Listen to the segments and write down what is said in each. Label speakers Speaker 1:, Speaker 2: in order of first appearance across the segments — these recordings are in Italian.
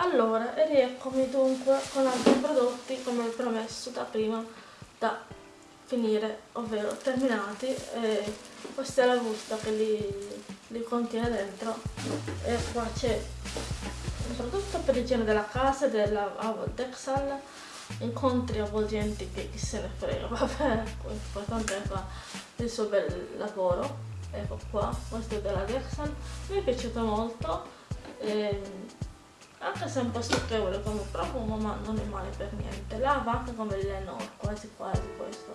Speaker 1: allora e rieccomi dunque con altri prodotti come promesso da prima da finire ovvero terminati e questa è la busta che li, li contiene dentro. E qua c'è un prodotto per l'igiene della casa della Dexal. Incontri avvolgenti che chi se ne frega vabbè l'importante è fa il suo bel lavoro. Ecco qua questo è della Dexal. Mi è piaciuto molto ehm, anche se è un po' stucchevole come profumo ma non è male per niente. Lava anche come il Lenore quasi quasi questo.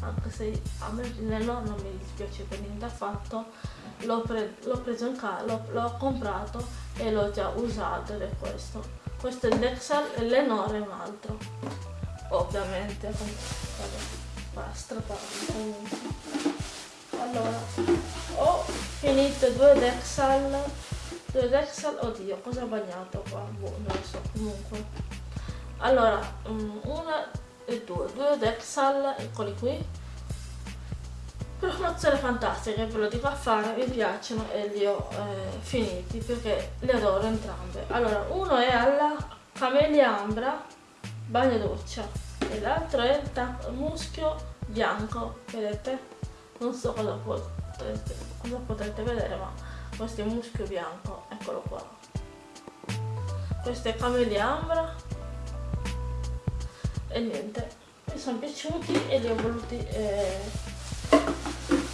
Speaker 1: Anche se a me il Lenore non mi dispiace per niente affatto. L'ho pre preso in casa l'ho comprato e l'ho già usato ed è questo. Questo è il Dexal e l'Enore è un altro. Ovviamente vabbè, comunque allora ho finito due Dexal due Dexal, oddio, cosa ho bagnato qua? Boh, non lo so, comunque. Allora, um, una e due, due Dexal, eccoli qui. Promozione fantastica, ve lo dico a fare, mi piacciono e li ho eh, finiti perché li adoro entrambe. Allora, uno è alla Camellia Ambra Bagno Doccia e l'altro è il muschio bianco, vedete? Non so cosa potrete, cosa potrete vedere ma questo è muschio bianco eccolo qua. Questo è camellia ambra. E niente mi sono piaciuti e li ho voluti eh,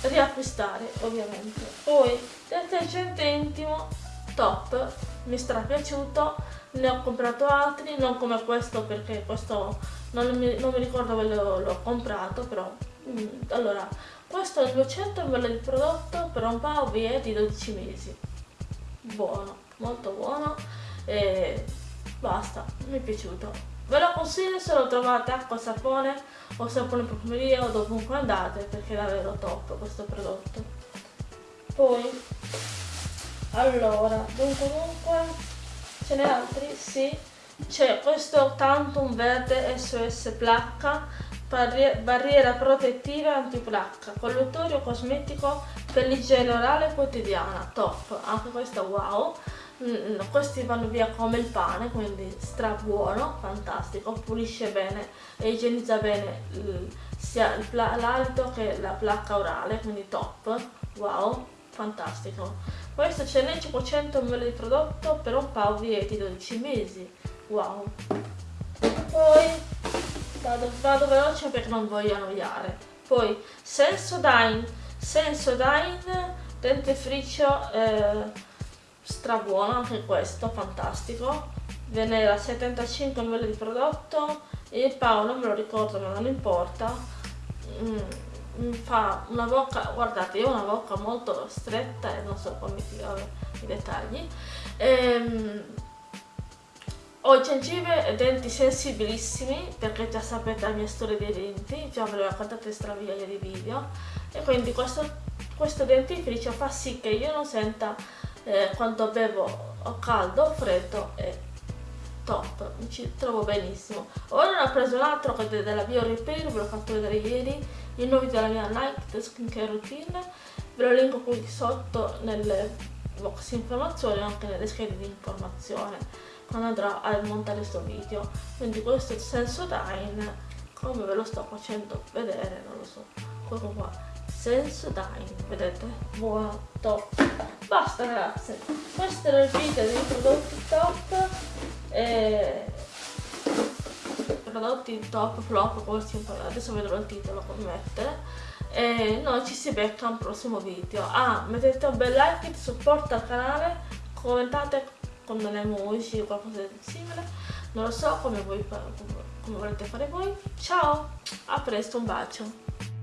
Speaker 1: riacquistare ovviamente. Poi detergente intimo top mi stra piaciuto ne ho comprato altri non come questo perché questo non mi, non mi ricordo dove l'ho comprato però mm, allora è 200 ml di prodotto per un paio di 12 mesi. Buono, molto buono e basta, mi è piaciuto. Ve lo consiglio se lo trovate acqua, sapone o sapone profumeria o dovunque andate perché è davvero top questo prodotto. Poi, allora, dunque dunque, ce n'è altri? Sì. C'è questo Tantum Verde SOS Placca barriera protettiva antiplacca, colluttorio cosmetico per l'igiene orale quotidiana, top, anche questo wow, mm, questi vanno via come il pane, quindi stra buono, fantastico, pulisce bene e igienizza bene sia l'alito che la placca orale, quindi top, wow, fantastico. Questo ce n'è 500 ml di prodotto per un paio di 12 mesi, wow. Poi vado, vado veloce perché non voglio annoiare. Poi Sensodyne Sensodyne dentifricio eh, strabuono anche questo fantastico. Viene da 75 ml di prodotto il Pao non me lo ricordo ma non importa. Mm, fa una bocca guardate io ho una bocca molto stretta e non so come tirare i dettagli. Ehm, ho gengive e denti sensibilissimi perché già sapete la mia storia dei denti, già ve l'ho raccontata in straviglia di video. E quindi questo, questo dentifricio fa sì che io non senta eh, quando bevo caldo o freddo e top, mi ci trovo benissimo. Ora ne ho preso un altro che è della Bio Repair, ve l'ho fatto vedere ieri, il nuovo della mia Night Skincare Routine, ve lo linko qui sotto nelle box informazioni e anche nelle schede di informazione quando andrò a montare questo video quindi questo è il Sensodyne come ve lo sto facendo vedere non lo so. Quello qua. Sensodyne vedete? Buono top basta ragazze questo era il video dei prodotti top. E prodotti top flop come si adesso vedrò il titolo come mettere e noi ci si becca un prossimo video. Ah mettete un bel like supporta il canale commentate delle emoji o qualcosa di simile. Non lo so come, voi, come volete fare voi. Ciao a presto un bacio